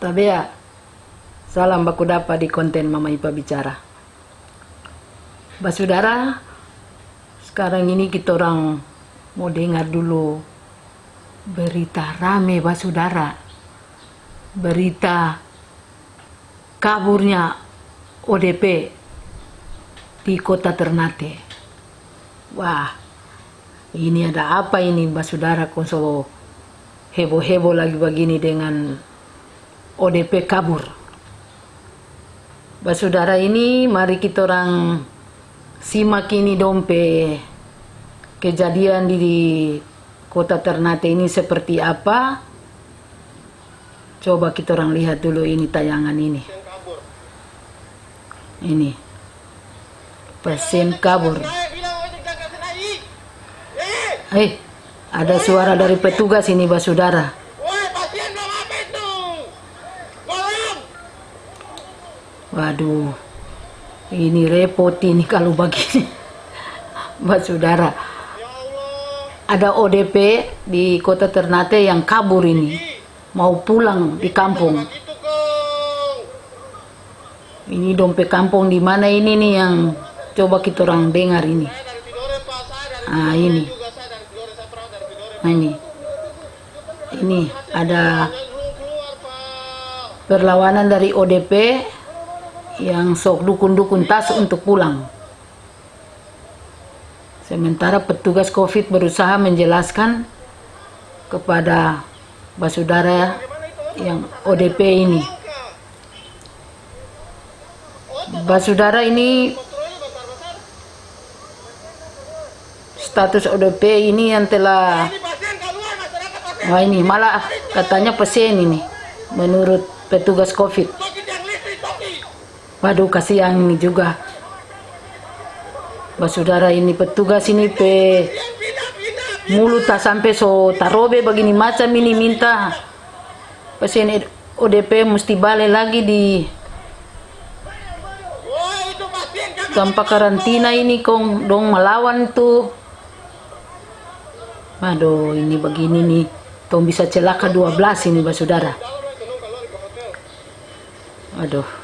Tabea, salam baku dapat di konten Mama Ipa Bicara. Basudara, sekarang ini kita orang mau dengar dulu berita rame basudara. Berita kaburnya ODP di kota Ternate. Wah, ini ada apa ini basudara konso heboh-heboh lagi begini dengan ODP kabur. Basudara ini mari kita orang simak ini dompe kejadian di, kota Ternate ini seperti apa. Coba kita orang lihat dulu ini tayangan ini. Ini. Pasien kabur. Eh, ada suara dari petugas ini basudara. Waduh, ini repot ini kalau begini. Mbak Saudara, ada ODP di kota Ternate yang kabur ini, mau pulang di kampung. Ini dompet kampung di mana ini nih yang coba kita orang dengar ini. Ah ini, nah ini, ini ada perlawanan dari ODP yang sok dukun-dukun tas untuk pulang. Sementara petugas COVID berusaha menjelaskan kepada basudara yang ODP ini. Basudara ini status ODP ini yang telah Wah ini malah katanya pasien ini menurut petugas COVID. Waduh kasihan ini juga. Basudara ini petugas ini pe mulut tak sampai so tarobe begini macam ini minta pasien ODP mesti balik lagi di tanpa karantina ini kong dong melawan tuh. Waduh ini begini nih. Tong bisa celaka 12 ini basudara. Aduh.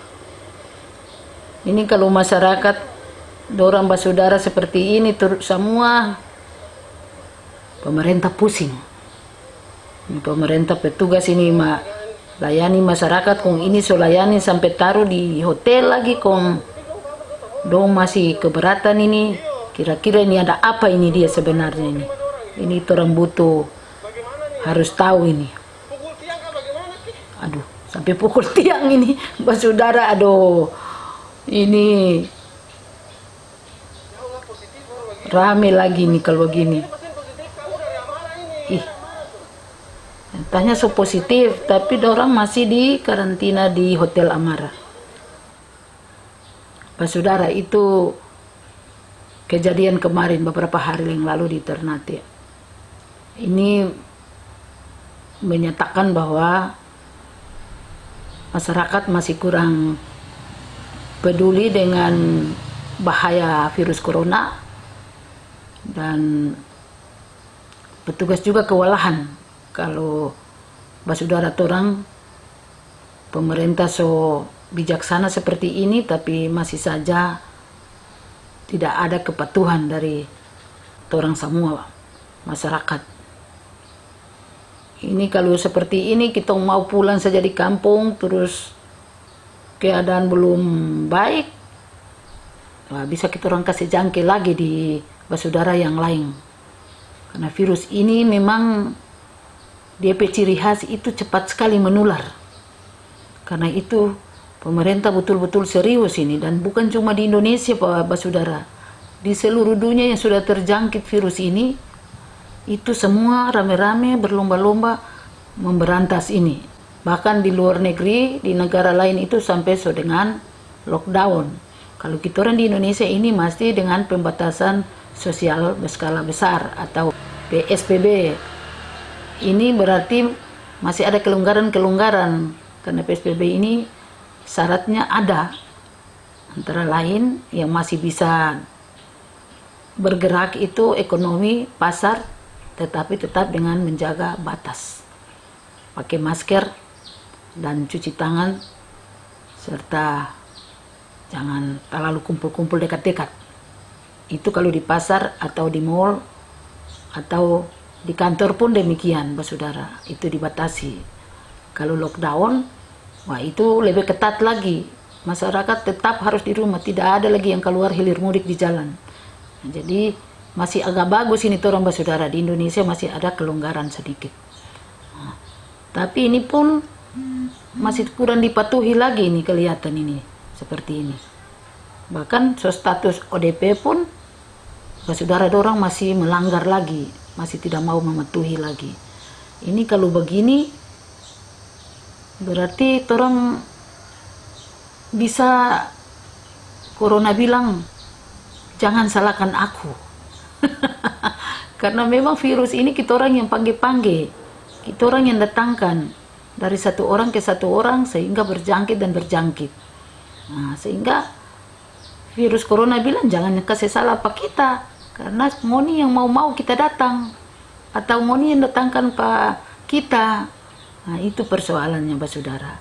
Ini kalau masyarakat dorang basudara seperti ini terus semua pemerintah pusing. Pemerintah petugas ini ma layani masyarakat kong ini so layani sampai taruh di hotel lagi kong. Dong masih keberatan ini kira-kira ini ada apa ini dia sebenarnya ini? Ini orang butuh harus tahu ini. Aduh sampai pukul tiang ini basudara aduh ini rame lagi nih kalau begini. Ih. Entahnya so positif tapi orang masih di karantina di hotel Amara. Saudara itu kejadian kemarin beberapa hari yang lalu di Ternate. Ini menyatakan bahwa masyarakat masih kurang peduli dengan bahaya virus corona dan petugas juga kewalahan kalau basudara orang pemerintah so bijaksana seperti ini tapi masih saja tidak ada kepatuhan dari orang semua masyarakat. Ini kalau seperti ini kita mau pulang saja di kampung terus keadaan belum baik nah, bisa kita orang kasih jangkau lagi di basudara yang lain. Karena virus ini memang DP ciri khas itu cepat sekali menular. Karena itu pemerintah betul-betul serius ini dan bukan cuma di Indonesia Pak Basudara di seluruh dunia yang sudah terjangkit virus ini itu semua rame-rame berlomba-lomba memberantas ini bahkan di luar negeri di negara lain itu sampai so dengan lockdown. Kalau kita orang di Indonesia ini masih dengan pembatasan sosial berskala besar atau PSBB ini berarti masih ada kelonggaran-kelonggaran karena PSBB ini syaratnya ada antara lain yang masih bisa bergerak itu ekonomi pasar tetapi tetap dengan menjaga batas. Pakai masker dan cuci tangan serta jangan terlalu kumpul-kumpul dekat-dekat. Itu kalau di pasar atau di mall atau di kantor pun demikian saudara. Itu dibatasi. Kalau lockdown wah itu lebih ketat lagi. Masyarakat tetap harus di rumah. Tidak ada lagi yang keluar hilir mudik di jalan. Nah, jadi masih agak bagus ini orang saudara. Di Indonesia masih ada kelonggaran sedikit. Nah, tapi ini pun masih kurang dipatuhi lagi ini kelihatan ini seperti ini. Bahkan so status ODP pun saudara orang masih melanggar lagi masih tidak mau mematuhi lagi. Ini kalau begini berarti orang bisa corona bilang jangan salahkan aku. Karena memang virus ini kita orang yang panggil-panggil kita orang yang datangkan dari satu orang ke satu orang sehingga berjangkit dan berjangkit. Nah, sehingga virus corona bilang jangan kasih salah apa kita karena moni yang mau-mau kita datang atau moni yang datangkan pak kita. Nah itu persoalannya Pak Saudara.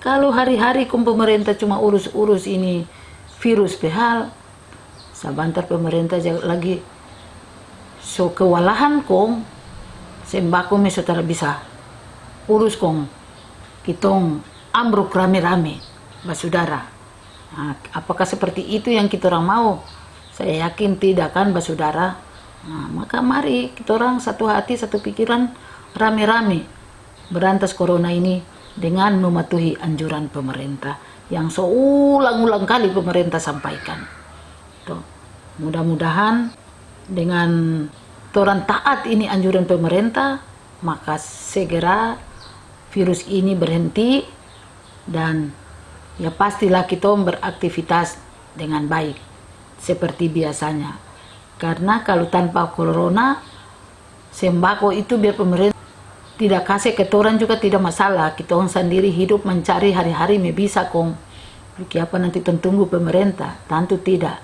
Kalau hari-hari kum pemerintah cuma urus-urus ini virus behal sabantar pemerintah lagi so kewalahan kong sembako me saudara bisa urus kong kitong ambruk rame-rame Pak Saudara Nah, apakah seperti itu yang kita orang mau? Saya yakin tidak kan, Saudara. Nah, maka mari kita orang satu hati, satu pikiran, rame-rame berantas corona ini dengan mematuhi anjuran pemerintah yang seulang-ulang kali pemerintah sampaikan. Mudah-mudahan dengan orang taat ini anjuran pemerintah, maka segera virus ini berhenti dan ya pastilah kita beraktivitas dengan baik seperti biasanya. Karena kalau tanpa corona sembako itu biar pemerintah tidak kasih ketoran juga tidak masalah. Kita orang sendiri hidup mencari hari-hari bisa kong. Apa nanti tunggu pemerintah? Tentu tidak.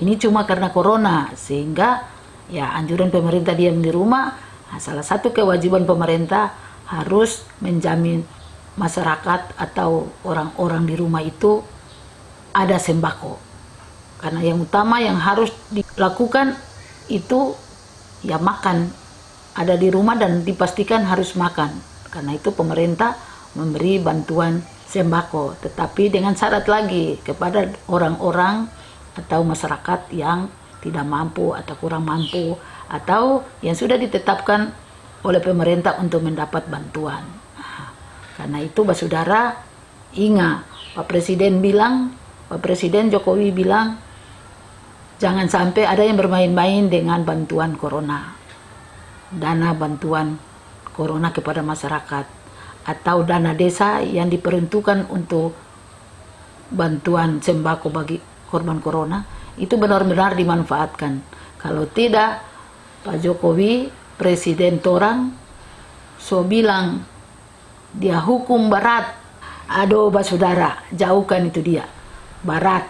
Ini cuma karena corona sehingga ya anjuran pemerintah diam di rumah nah, salah satu kewajiban pemerintah harus menjamin masyarakat atau orang-orang di rumah itu ada sembako. Karena yang utama yang harus dilakukan itu ya makan. Ada di rumah dan dipastikan harus makan. Karena itu pemerintah memberi bantuan sembako. Tetapi dengan syarat lagi kepada orang-orang atau masyarakat yang tidak mampu atau kurang mampu atau yang sudah ditetapkan oleh pemerintah untuk mendapat bantuan. Karena itu Saudara ingat Pak Presiden bilang, Pak Presiden Jokowi bilang jangan sampai ada yang bermain-main dengan bantuan corona. Dana bantuan corona kepada masyarakat atau dana desa yang diperuntukkan untuk bantuan sembako bagi korban corona itu benar-benar dimanfaatkan. Kalau tidak, Pak Jokowi, Presiden Torang, so bilang dia hukum barat. Aduh saudara jauhkan itu dia. Barat.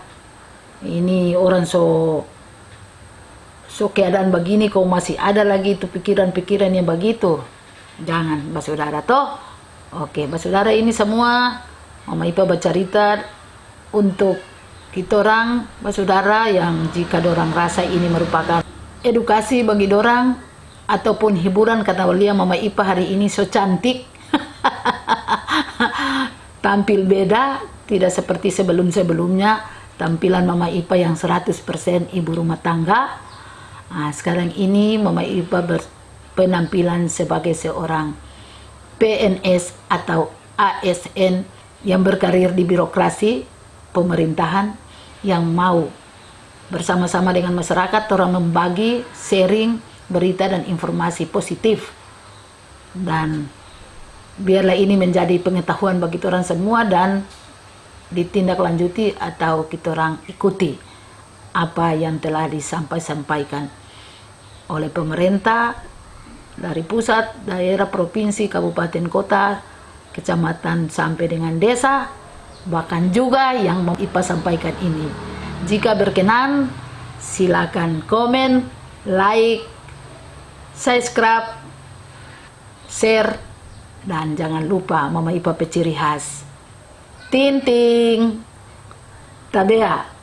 Ini orang so so keadaan begini kau masih ada lagi itu pikiran-pikiran yang begitu. Jangan saudara toh. Oke saudara ini semua Mama Ipa bercerita untuk kita orang saudara yang jika dorang rasa ini merupakan edukasi bagi dorang ataupun hiburan kata Walia Mama Ipa hari ini so cantik. Tampil beda tidak seperti sebelum-sebelumnya. Tampilan Mama Ipa yang 100% ibu rumah tangga. Nah, sekarang ini Mama Ipa berpenampilan sebagai seorang PNS atau ASN yang berkarir di birokrasi pemerintahan yang mau bersama-sama dengan masyarakat orang membagi sharing berita dan informasi positif. Dan biarlah ini menjadi pengetahuan bagi orang semua dan ditindaklanjuti atau kita orang ikuti apa yang telah disampaikan oleh pemerintah dari pusat, daerah, provinsi, kabupaten, kota, kecamatan sampai dengan desa bahkan juga yang mau IPA sampaikan ini. Jika berkenan silakan komen like subscribe share Dan jangan lupa Mama Ipa peciri khas. Tinting. Tabea.